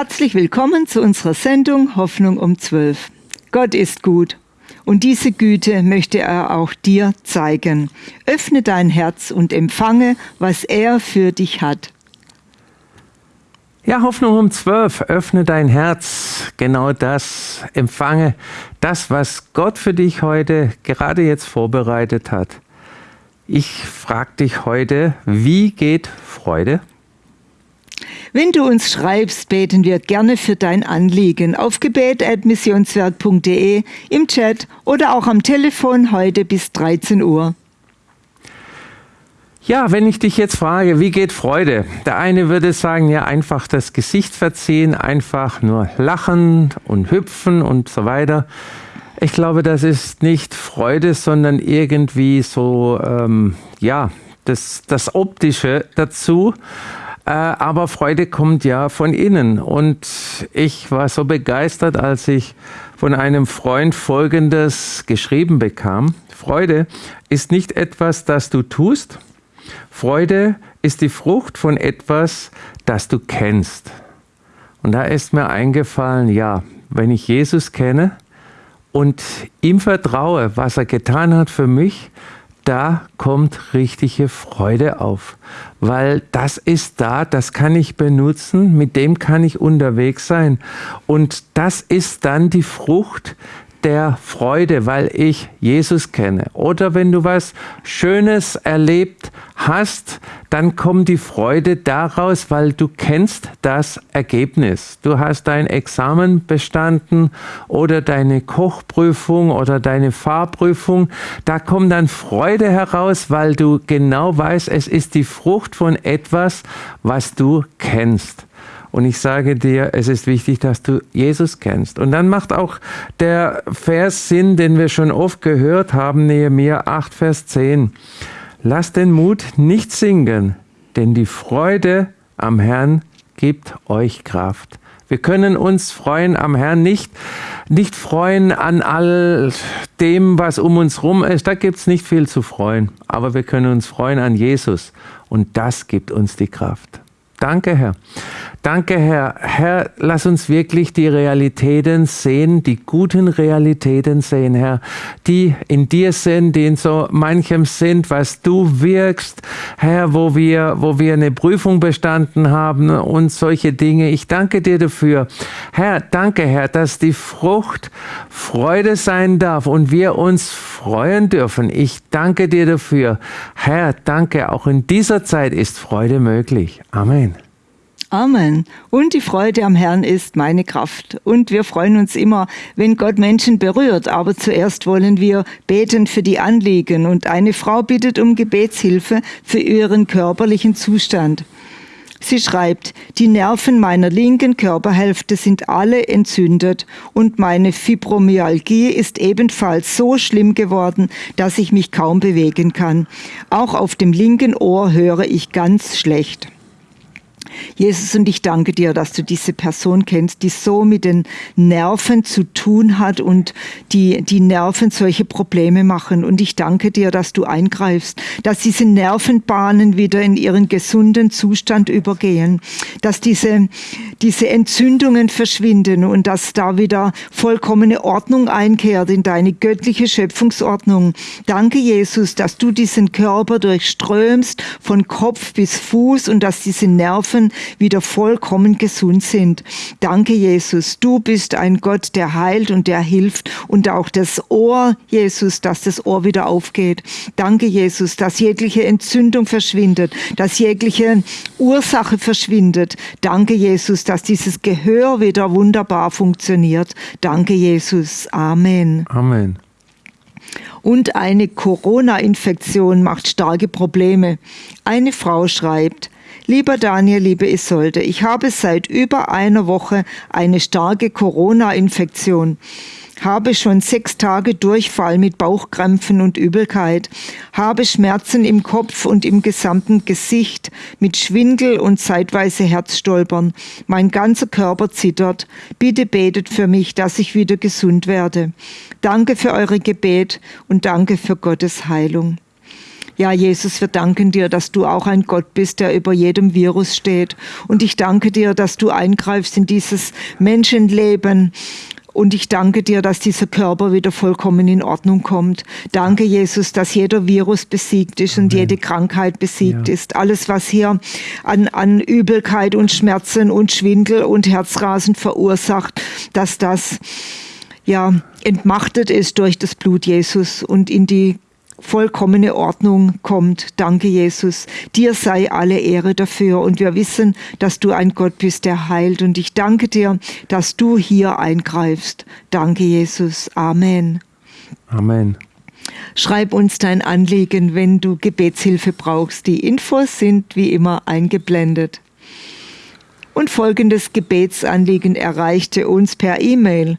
Herzlich willkommen zu unserer Sendung Hoffnung um 12. Gott ist gut und diese Güte möchte er auch dir zeigen. Öffne dein Herz und empfange, was er für dich hat. Ja, Hoffnung um 12. Öffne dein Herz. Genau das. Empfange das, was Gott für dich heute gerade jetzt vorbereitet hat. Ich frage dich heute, wie geht Freude? Wenn du uns schreibst, beten wir gerne für dein Anliegen auf gebet.missionswerk.de, im Chat oder auch am Telefon heute bis 13 Uhr. Ja, wenn ich dich jetzt frage, wie geht Freude? Der eine würde sagen, ja, einfach das Gesicht verziehen, einfach nur lachen und hüpfen und so weiter. Ich glaube, das ist nicht Freude, sondern irgendwie so, ähm, ja, das, das Optische dazu. Äh, aber Freude kommt ja von innen. Und ich war so begeistert, als ich von einem Freund Folgendes geschrieben bekam. Freude ist nicht etwas, das du tust. Freude ist die Frucht von etwas, das du kennst. Und da ist mir eingefallen, ja, wenn ich Jesus kenne und ihm vertraue, was er getan hat für mich, da kommt richtige Freude auf, weil das ist da, das kann ich benutzen, mit dem kann ich unterwegs sein. Und das ist dann die Frucht, der Freude, weil ich Jesus kenne. Oder wenn du was Schönes erlebt hast, dann kommt die Freude daraus, weil du kennst das Ergebnis. Du hast dein Examen bestanden oder deine Kochprüfung oder deine Fahrprüfung. Da kommt dann Freude heraus, weil du genau weißt, es ist die Frucht von etwas, was du kennst. Und ich sage dir, es ist wichtig, dass du Jesus kennst. Und dann macht auch der Vers Sinn, den wir schon oft gehört haben, Nehemiah 8, Vers 10. Lass den Mut nicht sinken, denn die Freude am Herrn gibt euch Kraft. Wir können uns freuen am Herrn, nicht, nicht freuen an all dem, was um uns rum ist. Da gibt es nicht viel zu freuen. Aber wir können uns freuen an Jesus. Und das gibt uns die Kraft. Danke, Herr. Danke, Herr. Herr, lass uns wirklich die Realitäten sehen, die guten Realitäten sehen, Herr, die in dir sind, die in so manchem sind, was du wirkst, Herr, wo wir, wo wir eine Prüfung bestanden haben und solche Dinge. Ich danke dir dafür. Herr, danke, Herr, dass die Frucht Freude sein darf und wir uns freuen dürfen. Ich danke dir dafür. Herr, danke, auch in dieser Zeit ist Freude möglich. Amen. Amen. Und die Freude am Herrn ist meine Kraft. Und wir freuen uns immer, wenn Gott Menschen berührt. Aber zuerst wollen wir beten für die Anliegen. Und eine Frau bittet um Gebetshilfe für ihren körperlichen Zustand. Sie schreibt, die Nerven meiner linken Körperhälfte sind alle entzündet und meine Fibromyalgie ist ebenfalls so schlimm geworden, dass ich mich kaum bewegen kann. Auch auf dem linken Ohr höre ich ganz schlecht. Jesus, und ich danke dir, dass du diese Person kennst, die so mit den Nerven zu tun hat und die, die Nerven solche Probleme machen. Und ich danke dir, dass du eingreifst, dass diese Nervenbahnen wieder in ihren gesunden Zustand übergehen, dass diese, diese Entzündungen verschwinden und dass da wieder vollkommene Ordnung einkehrt in deine göttliche Schöpfungsordnung. Danke, Jesus, dass du diesen Körper durchströmst von Kopf bis Fuß und dass diese Nerven wieder vollkommen gesund sind. Danke, Jesus. Du bist ein Gott, der heilt und der hilft und auch das Ohr, Jesus, dass das Ohr wieder aufgeht. Danke, Jesus, dass jegliche Entzündung verschwindet, dass jegliche Ursache verschwindet. Danke, Jesus, dass dieses Gehör wieder wunderbar funktioniert. Danke, Jesus. Amen. Amen. Und eine Corona-Infektion macht starke Probleme. Eine Frau schreibt, Lieber Daniel, liebe Isolde, ich habe seit über einer Woche eine starke Corona-Infektion habe schon sechs Tage Durchfall mit Bauchkrämpfen und Übelkeit, habe Schmerzen im Kopf und im gesamten Gesicht mit Schwindel und zeitweise Herzstolpern. Mein ganzer Körper zittert. Bitte betet für mich, dass ich wieder gesund werde. Danke für eure Gebet und danke für Gottes Heilung. Ja, Jesus, wir danken dir, dass du auch ein Gott bist, der über jedem Virus steht. Und ich danke dir, dass du eingreifst in dieses Menschenleben und ich danke dir, dass dieser Körper wieder vollkommen in Ordnung kommt. Danke, Jesus, dass jeder Virus besiegt ist und jede Krankheit besiegt ja. ist. Alles, was hier an, an Übelkeit und Schmerzen und Schwindel und Herzrasen verursacht, dass das ja entmachtet ist durch das Blut Jesus und in die vollkommene Ordnung kommt. Danke, Jesus. Dir sei alle Ehre dafür. Und wir wissen, dass du ein Gott bist, der heilt. Und ich danke dir, dass du hier eingreifst. Danke, Jesus. Amen. Amen. Schreib uns dein Anliegen, wenn du Gebetshilfe brauchst. Die Infos sind wie immer eingeblendet. Und folgendes Gebetsanliegen erreichte uns per E-Mail.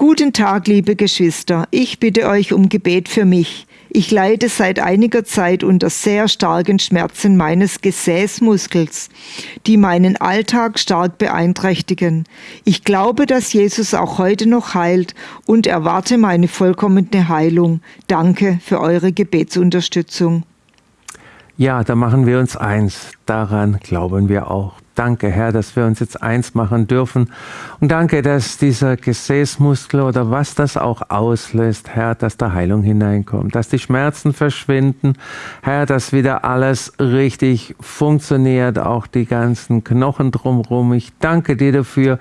Guten Tag, liebe Geschwister. Ich bitte euch um Gebet für mich. Ich leide seit einiger Zeit unter sehr starken Schmerzen meines Gesäßmuskels, die meinen Alltag stark beeinträchtigen. Ich glaube, dass Jesus auch heute noch heilt und erwarte meine vollkommene Heilung. Danke für eure Gebetsunterstützung. Ja, da machen wir uns eins. Daran glauben wir auch. Danke, Herr, dass wir uns jetzt eins machen dürfen. Und danke, dass dieser Gesäßmuskel oder was das auch auslöst, Herr, dass da Heilung hineinkommt, dass die Schmerzen verschwinden, Herr, dass wieder alles richtig funktioniert, auch die ganzen Knochen drumherum. Ich danke dir dafür.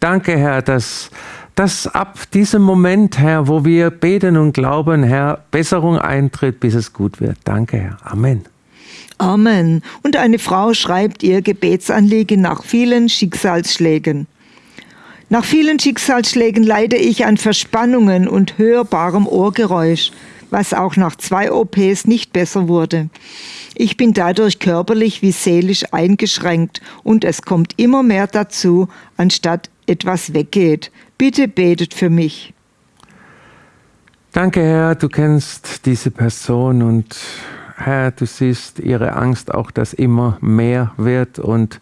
Danke, Herr, dass dass ab diesem Moment, Herr, wo wir beten und glauben, Herr, Besserung eintritt, bis es gut wird. Danke, Herr. Amen. Amen. Und eine Frau schreibt ihr Gebetsanliegen nach vielen Schicksalsschlägen. Nach vielen Schicksalsschlägen leide ich an Verspannungen und hörbarem Ohrgeräusch, was auch nach zwei OPs nicht besser wurde. Ich bin dadurch körperlich wie seelisch eingeschränkt und es kommt immer mehr dazu, anstatt etwas weggeht. Bitte betet für mich. Danke, Herr, du kennst diese Person und du siehst ihre Angst auch, dass immer mehr wird. Und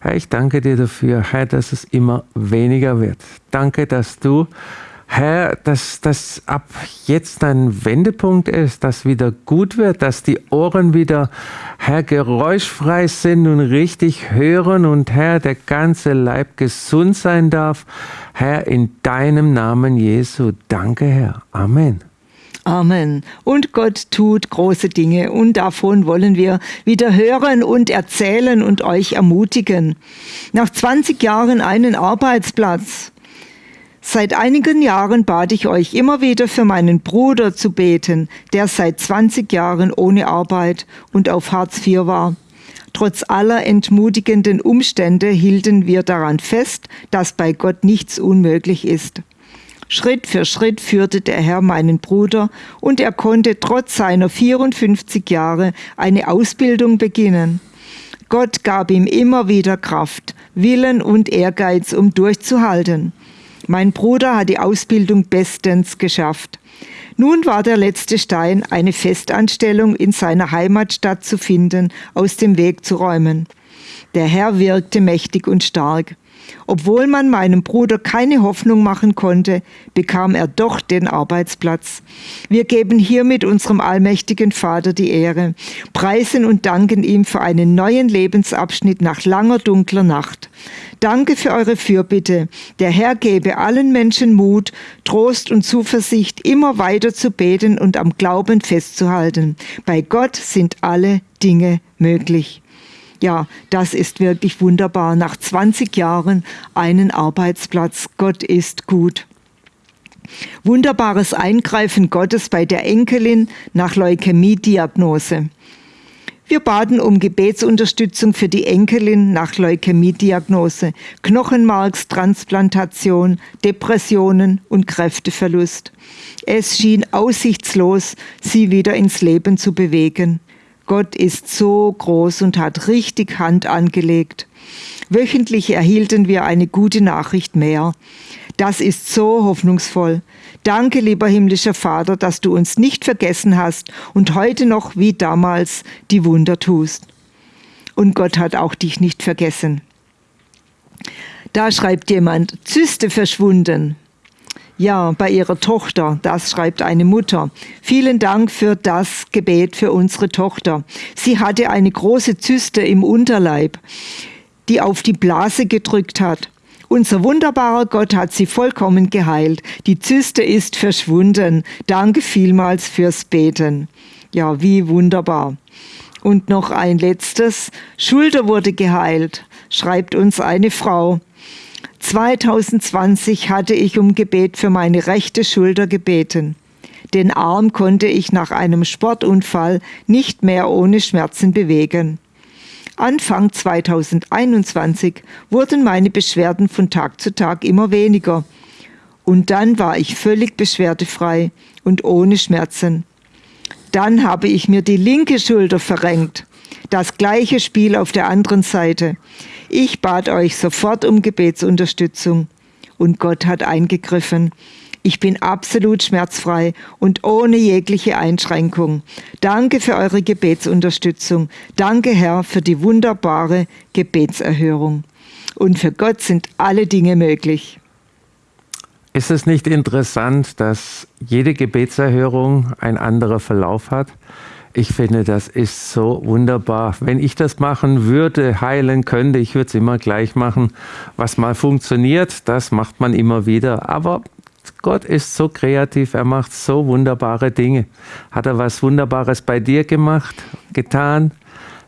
Herr, ich danke dir dafür, Herr, dass es immer weniger wird. Danke, dass du, Herr, dass das ab jetzt ein Wendepunkt ist, dass wieder gut wird, dass die Ohren wieder, Herr, geräuschfrei sind und richtig hören und Herr, der ganze Leib gesund sein darf. Herr, in deinem Namen Jesu. Danke, Herr. Amen. Amen. Und Gott tut große Dinge und davon wollen wir wieder hören und erzählen und euch ermutigen. Nach 20 Jahren einen Arbeitsplatz. Seit einigen Jahren bat ich euch immer wieder für meinen Bruder zu beten, der seit 20 Jahren ohne Arbeit und auf Hartz IV war. Trotz aller entmutigenden Umstände hielten wir daran fest, dass bei Gott nichts unmöglich ist. Schritt für Schritt führte der Herr meinen Bruder und er konnte trotz seiner 54 Jahre eine Ausbildung beginnen. Gott gab ihm immer wieder Kraft, Willen und Ehrgeiz, um durchzuhalten. Mein Bruder hat die Ausbildung bestens geschafft. Nun war der letzte Stein, eine Festanstellung in seiner Heimatstadt zu finden, aus dem Weg zu räumen. Der Herr wirkte mächtig und stark. Obwohl man meinem Bruder keine Hoffnung machen konnte, bekam er doch den Arbeitsplatz. Wir geben hiermit unserem allmächtigen Vater die Ehre, preisen und danken ihm für einen neuen Lebensabschnitt nach langer dunkler Nacht. Danke für eure Fürbitte. Der Herr gebe allen Menschen Mut, Trost und Zuversicht, immer weiter zu beten und am Glauben festzuhalten. Bei Gott sind alle Dinge möglich. Ja, das ist wirklich wunderbar. Nach 20 Jahren einen Arbeitsplatz. Gott ist gut. Wunderbares Eingreifen Gottes bei der Enkelin nach Leukämie-Diagnose. Wir baten um Gebetsunterstützung für die Enkelin nach Leukämie-Diagnose, Knochenmarkstransplantation, Depressionen und Kräfteverlust. Es schien aussichtslos, sie wieder ins Leben zu bewegen. Gott ist so groß und hat richtig Hand angelegt. Wöchentlich erhielten wir eine gute Nachricht mehr. Das ist so hoffnungsvoll. Danke, lieber himmlischer Vater, dass du uns nicht vergessen hast und heute noch wie damals die Wunder tust. Und Gott hat auch dich nicht vergessen. Da schreibt jemand, Zyste verschwunden. Ja, bei ihrer Tochter, das schreibt eine Mutter. Vielen Dank für das Gebet für unsere Tochter. Sie hatte eine große Zyste im Unterleib, die auf die Blase gedrückt hat. Unser wunderbarer Gott hat sie vollkommen geheilt. Die Zyste ist verschwunden. Danke vielmals fürs Beten. Ja, wie wunderbar. Und noch ein letztes. Schulter wurde geheilt, schreibt uns eine Frau. 2020 hatte ich um Gebet für meine rechte Schulter gebeten. Den Arm konnte ich nach einem Sportunfall nicht mehr ohne Schmerzen bewegen. Anfang 2021 wurden meine Beschwerden von Tag zu Tag immer weniger. Und dann war ich völlig beschwerdefrei und ohne Schmerzen. Dann habe ich mir die linke Schulter verrenkt. Das gleiche Spiel auf der anderen Seite. Ich bat euch sofort um Gebetsunterstützung. Und Gott hat eingegriffen. Ich bin absolut schmerzfrei und ohne jegliche Einschränkung. Danke für eure Gebetsunterstützung. Danke, Herr, für die wunderbare Gebetserhörung. Und für Gott sind alle Dinge möglich. Ist es nicht interessant, dass jede Gebetserhörung ein anderer Verlauf hat? Ich finde, das ist so wunderbar. Wenn ich das machen würde, heilen könnte, ich würde es immer gleich machen. Was mal funktioniert, das macht man immer wieder. Aber Gott ist so kreativ, er macht so wunderbare Dinge. Hat er was Wunderbares bei dir gemacht, getan?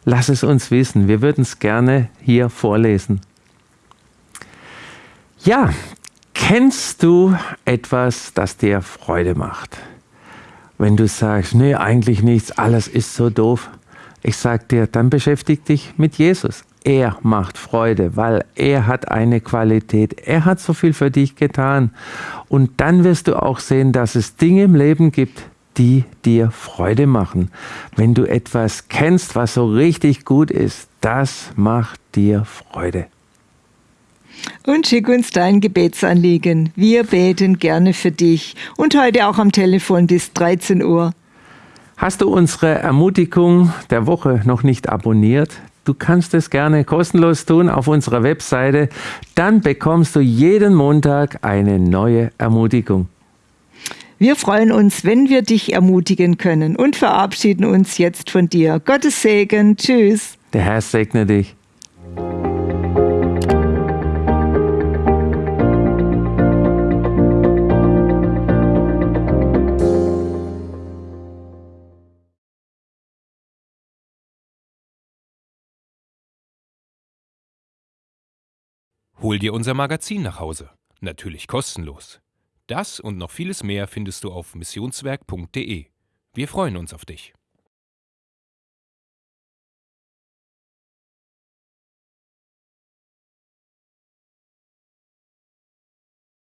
Lass es uns wissen. Wir würden es gerne hier vorlesen. Ja, kennst du etwas, das dir Freude macht? Wenn du sagst, nee, eigentlich nichts, alles ist so doof. Ich sag dir, dann beschäftig dich mit Jesus. Er macht Freude, weil er hat eine Qualität. Er hat so viel für dich getan. Und dann wirst du auch sehen, dass es Dinge im Leben gibt, die dir Freude machen. Wenn du etwas kennst, was so richtig gut ist, das macht dir Freude. Und schick uns dein Gebetsanliegen. Wir beten gerne für dich und heute auch am Telefon bis 13 Uhr. Hast du unsere Ermutigung der Woche noch nicht abonniert? Du kannst es gerne kostenlos tun auf unserer Webseite. Dann bekommst du jeden Montag eine neue Ermutigung. Wir freuen uns, wenn wir dich ermutigen können und verabschieden uns jetzt von dir. Gottes Segen. Tschüss. Der Herr segne dich. Hol dir unser Magazin nach Hause. Natürlich kostenlos. Das und noch vieles mehr findest du auf missionswerk.de. Wir freuen uns auf dich.